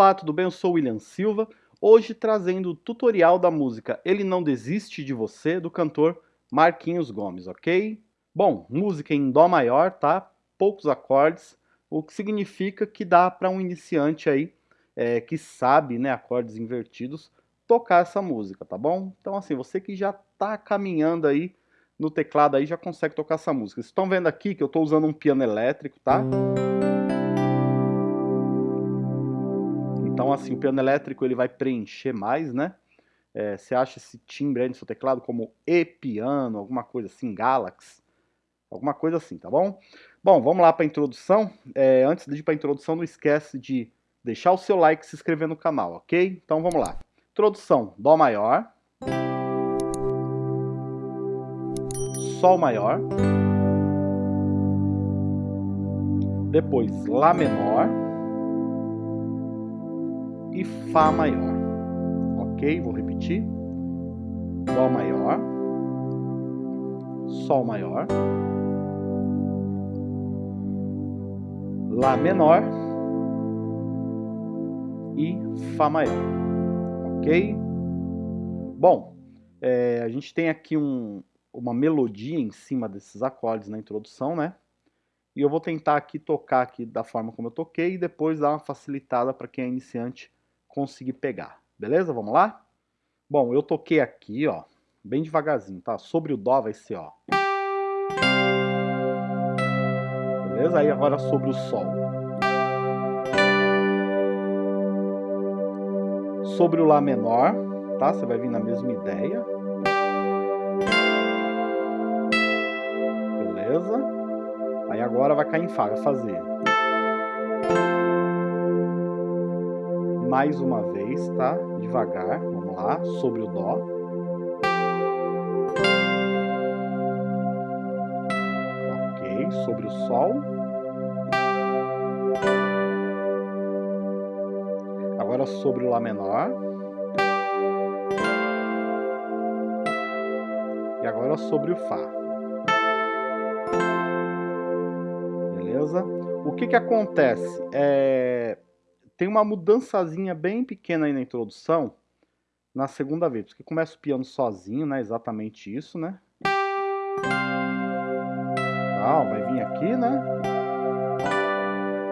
Olá, tudo bem? Eu sou William Silva, hoje trazendo o tutorial da música Ele Não Desiste de Você, do cantor Marquinhos Gomes, ok? Bom, música em Dó maior, tá? Poucos acordes, o que significa que dá para um iniciante aí, é, que sabe né, acordes invertidos, tocar essa música, tá bom? Então assim, você que já tá caminhando aí no teclado aí já consegue tocar essa música. Vocês estão vendo aqui que eu estou usando um piano elétrico, tá? Então assim, o piano elétrico ele vai preencher mais, né? É, você acha esse timbre aí no seu teclado como E-piano, alguma coisa assim, Galaxy, alguma coisa assim, tá bom? Bom, vamos lá para a introdução. É, antes de ir para a introdução, não esquece de deixar o seu like e se inscrever no canal, ok? Então vamos lá. Introdução, Dó maior. Sol maior, depois Lá menor e Fá maior. Ok? Vou repetir. Dó maior, Sol maior, Lá menor e Fá maior. Ok? Bom, é, a gente tem aqui um, uma melodia em cima desses acordes na introdução, né? E eu vou tentar aqui tocar aqui da forma como eu toquei e depois dar uma facilitada para quem é iniciante conseguir pegar. Beleza? Vamos lá? Bom, eu toquei aqui, ó, bem devagarzinho, tá? Sobre o Dó vai ser, ó. Beleza? Aí agora sobre o Sol. Sobre o Lá menor, tá? Você vai vir na mesma ideia. beleza? Aí agora vai cair em Fá, vai fazer. Mais uma vez, tá? Devagar, vamos lá, sobre o Dó. Ok, sobre o Sol. Agora sobre o Lá menor. E agora sobre o Fá. beleza? O que que acontece? É... Tem uma mudançazinha bem pequena aí na introdução, na segunda vez, porque começa o piano sozinho, né? Exatamente isso, né? Ah, vai vir aqui, né?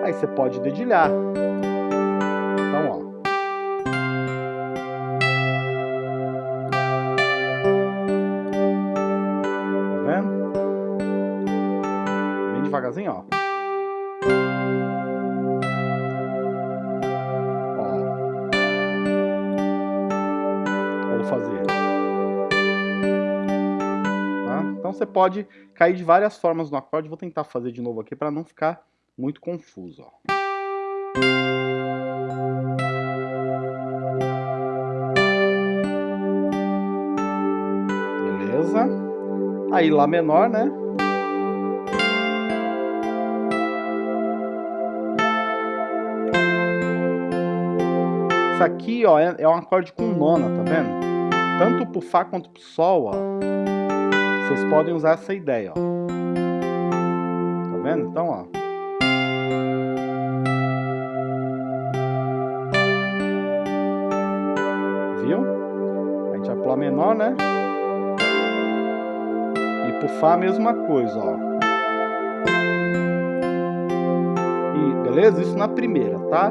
Aí você pode dedilhar. Pode cair de várias formas no acorde. Vou tentar fazer de novo aqui para não ficar muito confuso. Ó. Beleza? Aí Lá menor, né? Isso aqui, ó, é, é um acorde com nona, tá vendo? tanto pro Fá quanto pro Sol, ó, vocês podem usar essa ideia, ó. Tá vendo? Então, ó. Viu? A gente vai pro Lá menor, né? E pro Fá a mesma coisa, ó. E, beleza? Isso na primeira, tá?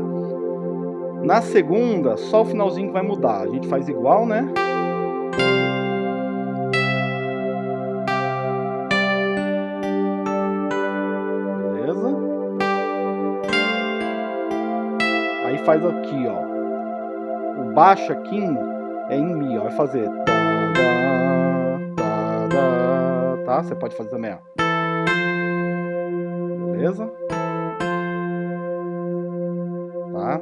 Na segunda, só o finalzinho que vai mudar. A gente faz igual, né? Faz aqui, ó. O baixo aqui é em Mi, ó. Vai fazer. Tá? Você pode fazer também, ó. Beleza? Tá?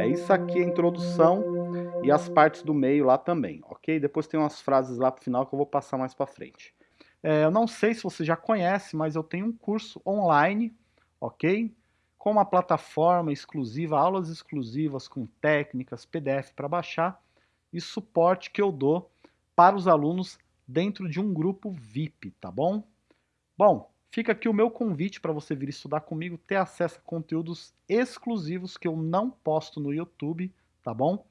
É isso aqui a introdução e as partes do meio lá também, ok? Depois tem umas frases lá pro final que eu vou passar mais para frente. É, eu não sei se você já conhece, mas eu tenho um curso online, ok? Com uma plataforma exclusiva, aulas exclusivas com técnicas, PDF para baixar e suporte que eu dou para os alunos dentro de um grupo VIP, tá bom? Bom, Fica aqui o meu convite para você vir estudar comigo, ter acesso a conteúdos exclusivos que eu não posto no YouTube, tá bom?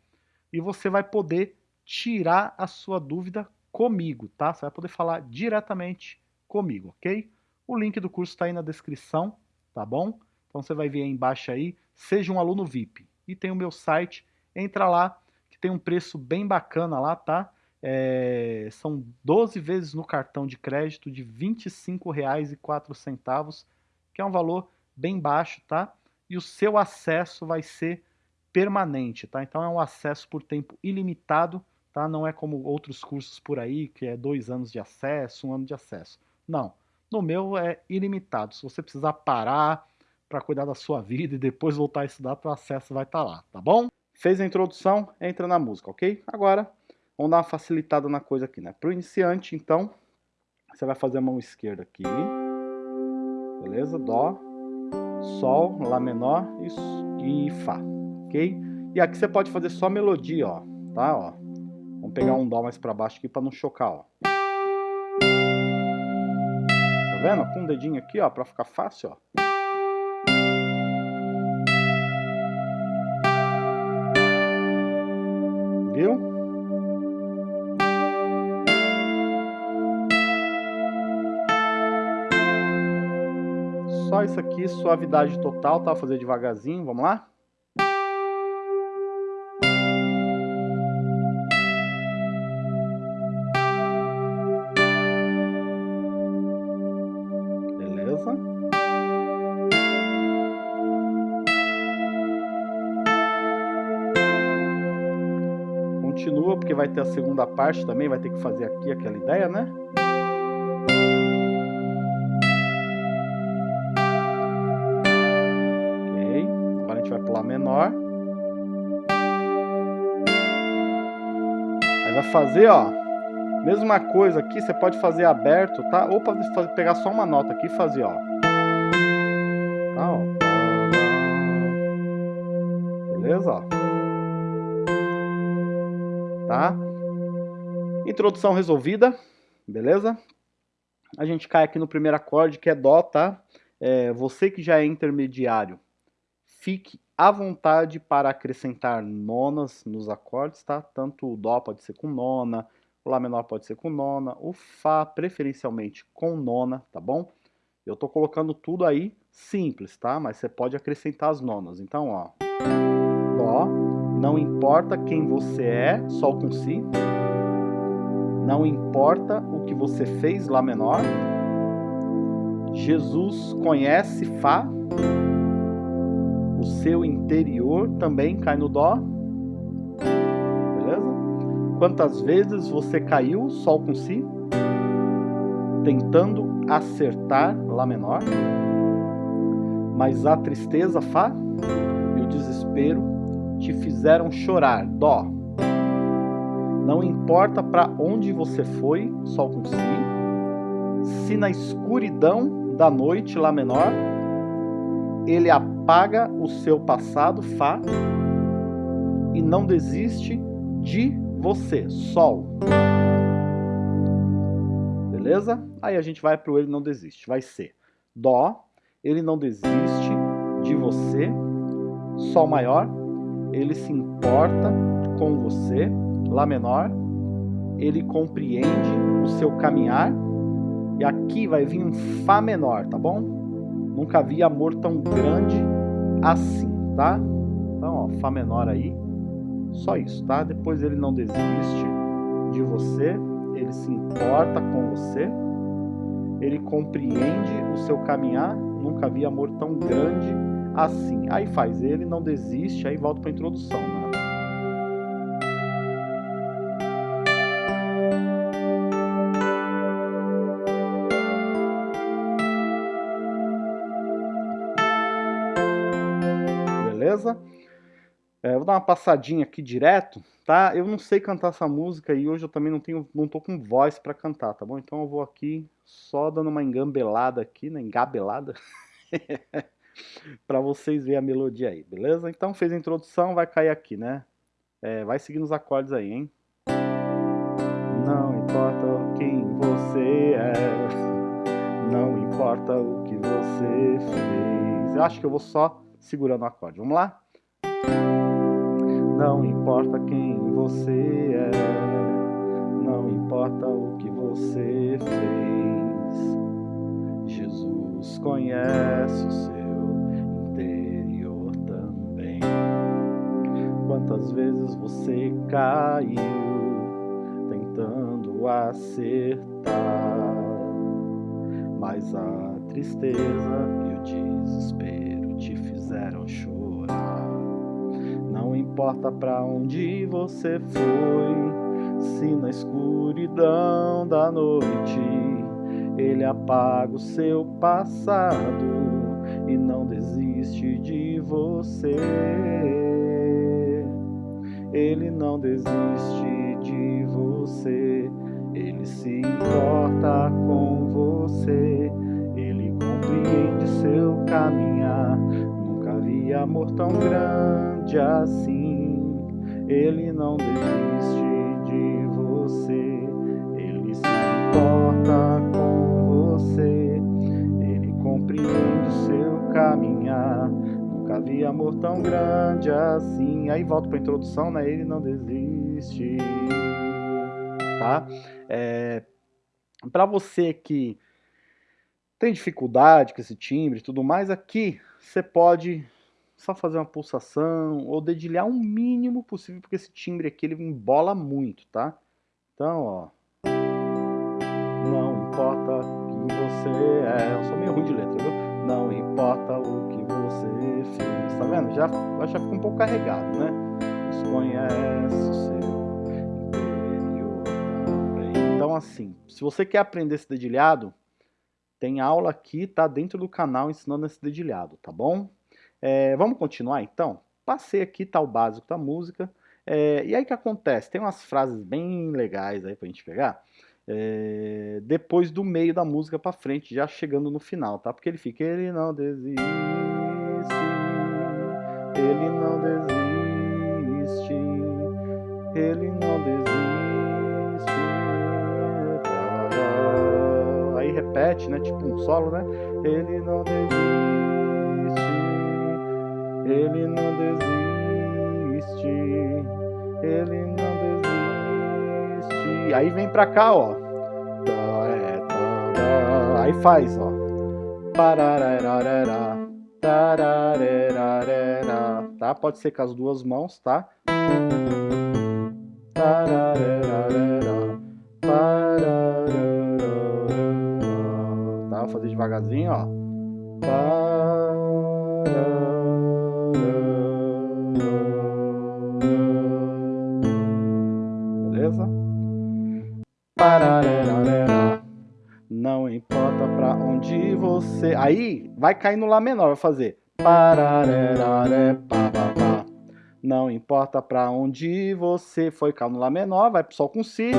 E você vai poder tirar a sua dúvida comigo, tá? Você vai poder falar diretamente comigo, ok? O link do curso está aí na descrição, tá bom? Então você vai ver aí embaixo aí, seja um aluno VIP. E tem o meu site, entra lá, que tem um preço bem bacana lá, tá? É, são 12 vezes no cartão de crédito de R$ 25,04, que é um valor bem baixo, tá? E o seu acesso vai ser permanente, tá? Então é um acesso por tempo ilimitado, tá? Não é como outros cursos por aí, que é dois anos de acesso, um ano de acesso. Não, no meu é ilimitado. Se você precisar parar para cuidar da sua vida e depois voltar a estudar, o acesso vai estar tá lá, tá bom? Fez a introdução, entra na música, ok? Agora, vamos dar uma facilitada na coisa aqui, né? Para o iniciante, então, você vai fazer a mão esquerda aqui, beleza? Dó, Sol, Lá menor e, e Fá, ok? E aqui você pode fazer só melodia, ó, tá? Ó. Vamos pegar um Dó mais para baixo aqui para não chocar, ó. Tá vendo? Com o um dedinho aqui, ó, para ficar fácil, ó. Viu? Só isso aqui, suavidade total, tá? Vou fazer devagarzinho, vamos lá? Porque vai ter a segunda parte também, vai ter que fazer aqui aquela ideia, né? Ok, agora a gente vai pular menor. Aí vai fazer, ó, mesma coisa aqui, você pode fazer aberto, tá? Ou pode pegar só uma nota aqui e fazer, ó. Introdução resolvida, beleza? A gente cai aqui no primeiro acorde, que é Dó, tá? É, você que já é intermediário, fique à vontade para acrescentar nonas nos acordes, tá? Tanto o Dó pode ser com nona, o Lá menor pode ser com nona, o Fá preferencialmente com nona, tá bom? Eu tô colocando tudo aí simples, tá? Mas você pode acrescentar as nonas. Então, ó, Dó, não importa quem você é, Sol com Si. Não importa o que você fez, Lá menor. Jesus conhece Fá. O seu interior também cai no Dó. Beleza? Quantas vezes você caiu, Sol com Si? Tentando acertar Lá menor. Mas a tristeza, Fá, e o desespero te fizeram chorar, dó. Não importa para onde você foi, sol com si, se na escuridão da noite, lá menor, ele apaga o seu passado, fá, e não desiste de você, sol. Beleza? Aí a gente vai para o ele não desiste. Vai ser dó, ele não desiste de você, sol maior, ele se importa com você, Lá menor, ele compreende o seu caminhar, e aqui vai vir um Fá menor, tá bom? Nunca vi amor tão grande assim, tá? Então, ó, Fá menor aí, só isso, tá? Depois ele não desiste de você, ele se importa com você, ele compreende o seu caminhar, nunca vi amor tão grande assim. Aí faz ele, não desiste, aí volta para a introdução. Né? É, vou dar uma passadinha aqui direto, tá? Eu não sei cantar essa música e hoje eu também não tenho, não tô com voz para cantar, tá bom? Então eu vou aqui só dando uma engambelada aqui, né? Engabelada. para vocês verem a melodia aí, beleza? Então fez a introdução, vai cair aqui, né? É, vai seguindo os acordes aí, hein? Não importa quem você é, Não importa o que você fez. Eu acho que eu vou só segurando o acorde. Vamos lá? Não importa quem você é, não importa o que você fez. Jesus conhece o seu interior também. Quantas vezes você caiu tentando acertar, mas a tristeza e o desespero te fizeram chorar. Não importa para onde você foi, se na escuridão da noite ele apaga o seu passado e não desiste de você. Ele não desiste de você, ele se importa com amor tão grande assim. Ele não desiste de você, ele se importa com você, ele compreende seu caminhar Nunca vi amor tão grande assim. Aí volto para a introdução, né? Ele não desiste. Tá? É, para você que tem dificuldade com esse timbre e tudo mais, aqui você pode só fazer uma pulsação ou dedilhar o mínimo possível, porque esse timbre aqui ele embola muito, tá? Então, ó. Não importa quem você é. Eu sou meio ruim de letra, viu? Não importa o que você fez. Tá vendo? Já, já fica um pouco carregado, né? Desconhece o seu interior também. Então, assim, se você quer aprender esse dedilhado, tem aula aqui, tá? Dentro do canal ensinando esse dedilhado, tá bom? É, vamos continuar então? Passei aqui, tá o básico da música. É, e aí o que acontece? Tem umas frases bem legais aí pra gente pegar é, depois do meio da música para frente, já chegando no final, tá? Porque ele fica, ele não desiste, ele não desiste, ele não desiste. Aí repete, né? Tipo um solo, né? Ele não desiste, ele não desiste, ele não desiste aí vem pra cá, ó. Aí faz, ó. Tá? Pode ser com as duas mãos, tá? Tá? Vou fazer devagarzinho, ó. Não importa pra onde você... Aí vai cair no Lá menor, vai fazer... Não importa pra onde você foi, cai no Lá menor, vai pro Sol com Si.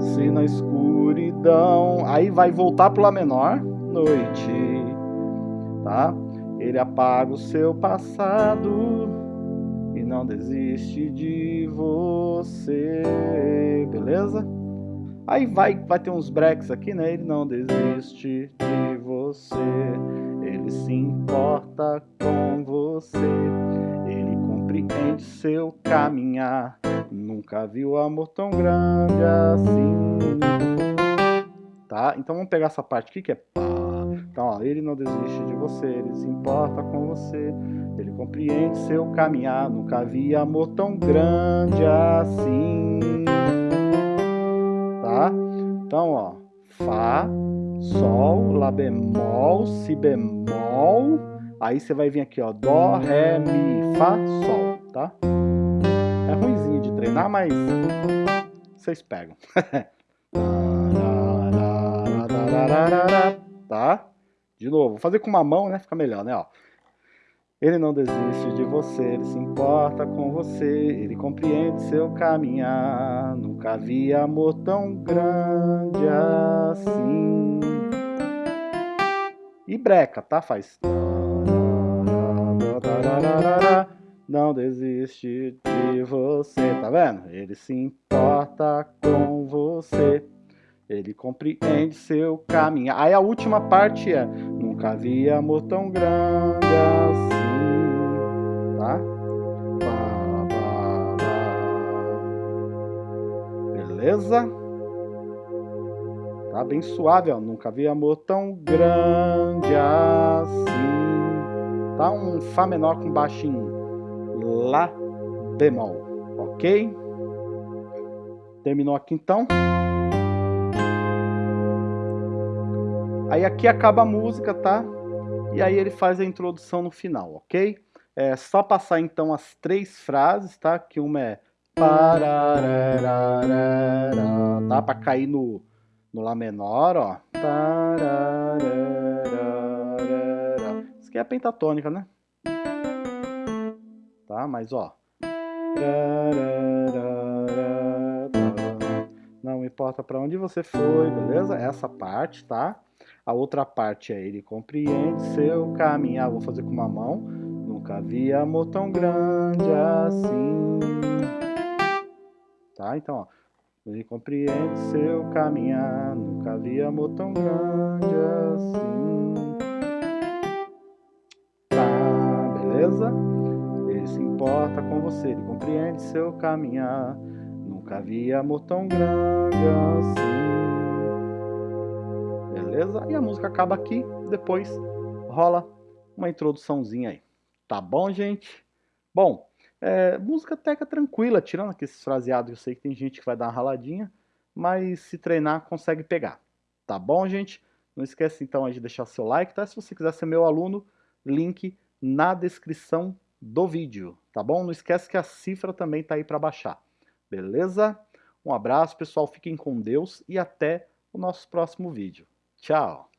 Si na escuridão. Aí vai voltar pro Lá menor, noite. Tá? Ele apaga o seu passado e não desiste de você, beleza? Aí vai, vai ter uns breaks aqui, né? Ele não desiste de você, ele se importa com você, ele compreende seu caminhar. Nunca viu amor tão grande assim. Tá? Então vamos pegar essa parte aqui que é pá. Então, ó, ele não desiste de você, ele se importa com você, ele compreende seu caminhar. Nunca vi amor tão grande assim. Então, ó, Fá, Sol, Lá bemol, Si bemol, aí você vai vir aqui, ó, Dó, Ré, Mi, Fá, Sol, tá? É ruimzinho de treinar, mas vocês pegam. tá? De novo, vou fazer com uma mão, né? Fica melhor, né? Ó. Ele não desiste de você, ele se importa com você, ele compreende seu caminhar. Nunca vi amor tão grande assim. E breca, tá? Faz. Não desiste de você, tá vendo? Ele se importa com você, ele compreende seu caminho. Aí a última parte é, nunca vi amor tão grande assim, Beleza? Tá bem suave, ó. Nunca vi amor tão grande assim. Tá um Fá menor com baixinho. Lá bemol, ok? Terminou aqui então. Aí aqui acaba a música, tá? E aí ele faz a introdução no final, ok? É só passar então as três frases, tá? Que uma é tá? Para cair no, no Lá menor, ó. Isso aqui é a pentatônica, né? Tá? Mas ó. Não importa para onde você foi, beleza? Essa parte, tá? A outra parte é ele compreende seu caminhar. Vou fazer com uma mão. Nunca vi amor tão grande assim. Tá? Então, ó. Ele compreende seu caminhar. Nunca vi amor tão grande assim. Tá, beleza? Ele se importa com você. Ele compreende seu caminhar. Nunca vi amor tão grande assim beleza? E a música acaba aqui, depois rola uma introduçãozinha aí. Tá bom, gente? Bom, é, música teca tranquila, tirando aqueles fraseados, eu sei que tem gente que vai dar uma raladinha, mas se treinar consegue pegar. Tá bom, gente? Não esquece então de deixar seu like, tá? Se você quiser ser meu aluno, link na descrição do vídeo, tá bom? Não esquece que a cifra também tá aí para baixar, beleza? Um abraço, pessoal, fiquem com Deus e até o nosso próximo vídeo. Tchau!